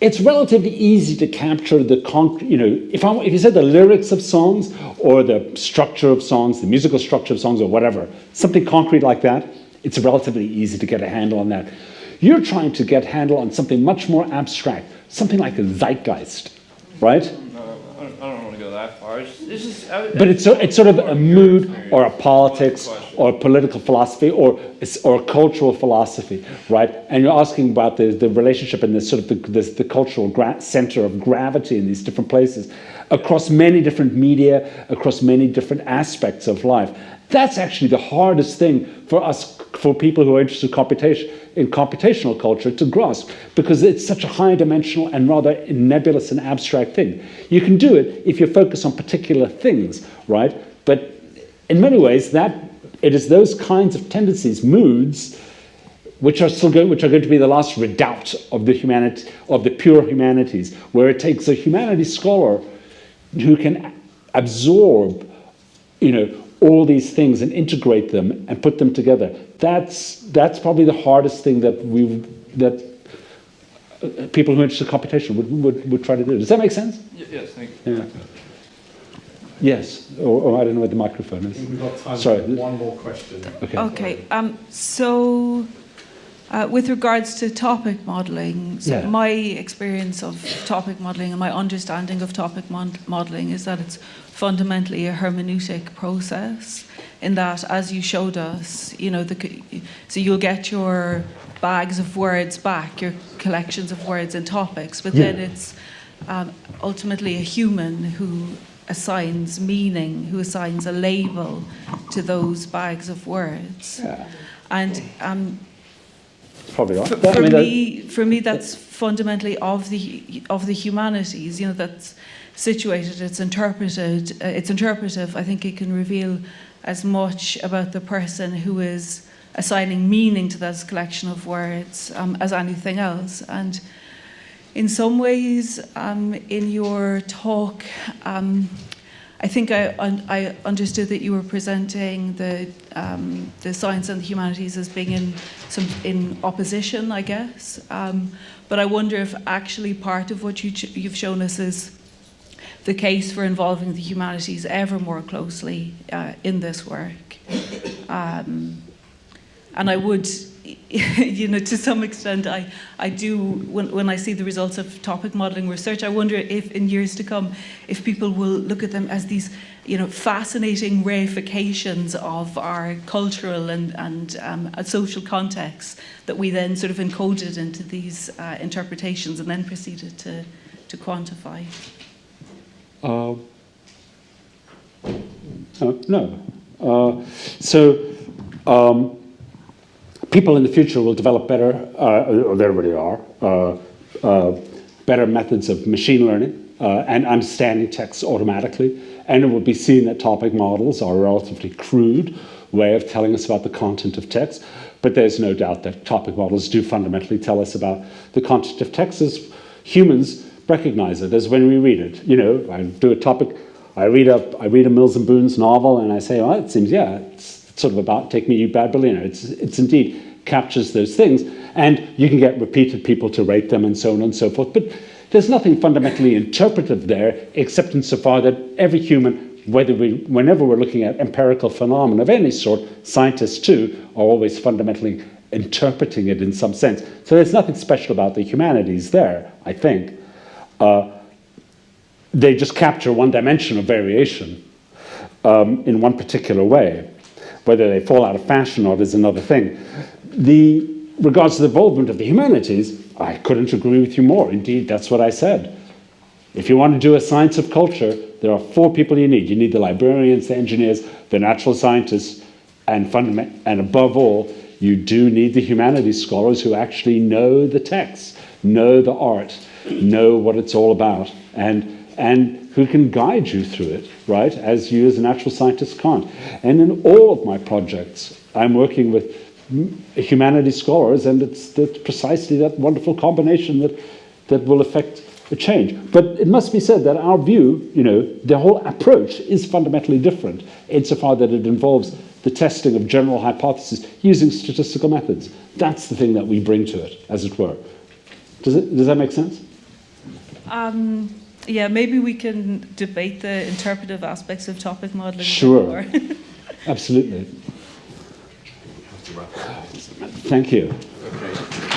it's relatively easy to capture the con- you know if I if you said the lyrics of songs or the structure of songs, the musical structure of songs or whatever, something concrete like that, it's relatively easy to get a handle on that. You're trying to get a handle on something much more abstract, something like a zeitgeist, right? I don't, I don't want to go that far. It's, it's just, I, But it's, so- it's sort of a mood or a politics or a political philosophy or, or a cultural philosophy, right? And you're asking about the, the relationship and the sort of the, the, the cultural center of gravity in these different places across many different media, across many different aspects of life. That's actually the hardest thing for us, for people who are interested in computation, in computational culture to grasp, because it's such a high dimensional and rather nebulous and abstract thing. You can do it if you focus on particular things, right? But in many ways, that it is those kinds of tendencies, moods, which are still going, which are going to be the last redoubt of the humanity, of the pure humanities, where it takes a humanities scholar who can absorb, you know, all these things and integrate them and put them together. That's that's probably the hardest thing that we that uh, people who are interested in computation would, would, would try to do. Does that make sense? Yes, thank you. Yeah. Yes. Or, or I don't know where the microphone is. We've got time Sorry. for one more question. Okay. Okay, um, so uh, with regards to topic modelling, so Yeah. my experience of topic modelling and my understanding of topic mod- modelling is that it's fundamentally a hermeneutic process. In that, as you showed us, you know, the, so you'll get your bags of words back, your collections of words and topics, but then it's um, ultimately a human who assigns meaning, who assigns a label to those bags of words. Yeah. And um, Probably right. for, I mean, me, for me, that's fundamentally of the of the humanities. You know, that's situated. It's interpreted. Uh, it's interpretive. I think it can reveal as much about the person who is assigning meaning to that collection of words um, as anything else. And in some ways, um, in your talk, um, I think I, I understood that you were presenting the, um, the science and the humanities as being in, some, in opposition, I guess. Um, but I wonder if actually part of what you you've shown us is the case for involving the humanities ever more closely uh, in this work. Um, and I would, you know, to some extent, I, I do, when, when I see the results of topic modelling research, I wonder if in years to come, if people will look at them as these, you know, fascinating reifications of our cultural and, and um, social contexts that we then sort of encoded into these uh, interpretations and then proceeded to, to quantify. Uh, uh, no. Uh, so um, people in the future will develop better, uh, they already are, uh, uh, better methods of machine learning uh, and understanding text automatically. And it will be seen that topic models are a relatively crude way of telling us about the content of text. But there's no doubt that topic models do fundamentally tell us about the content of text as humans recognize it, as when we read it. You know, I do a topic, I read a, I read a Mills and Boons novel and I say, well, it seems, yeah, sort of about Take Me You Bad Billionaire. It's, it's indeed captures those things. And you can get repeated people to rate them and so on and so forth. But there's nothing fundamentally interpretive there, except insofar that every human whether we, whenever we're looking at empirical phenomena of any sort, scientists too are always fundamentally interpreting it in some sense. So there's nothing special about the humanities there, I think. Uh, they just capture one dimension of variation um, in one particular way. Whether they fall out of fashion or not is another thing. The regards to the involvement of the humanities, I couldn't agree with you more. Indeed, that's what I said. If you want to do a science of culture, there are four people you need. You need the librarians, the engineers, the natural scientists, and, and above all, you do need the humanities scholars who actually know the texts, know the art, know what it's all about, and, and who can guide you through it, right, as you as a natural scientist can't. And in all of my projects, I'm working with humanities scholars, and it's, it's precisely that wonderful combination that, that will affect a change. But it must be said that our view, you know, the whole approach is fundamentally different insofar that it involves the testing of general hypotheses using statistical methods. That's the thing that we bring to it, as it were. Does, it, does that make sense? Um, yeah, maybe we can debate the interpretive aspects of topic modeling. Sure. Absolutely. Thank you. Okay.